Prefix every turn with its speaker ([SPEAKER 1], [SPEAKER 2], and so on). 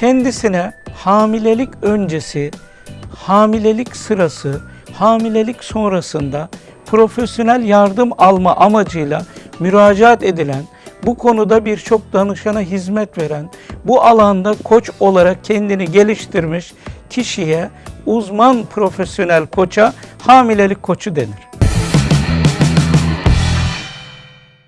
[SPEAKER 1] kendisine hamilelik öncesi, hamilelik sırası, hamilelik sonrasında profesyonel yardım alma amacıyla müracaat edilen, bu konuda birçok danışana hizmet veren, bu alanda koç olarak kendini geliştirmiş kişiye uzman profesyonel koça hamilelik koçu denir.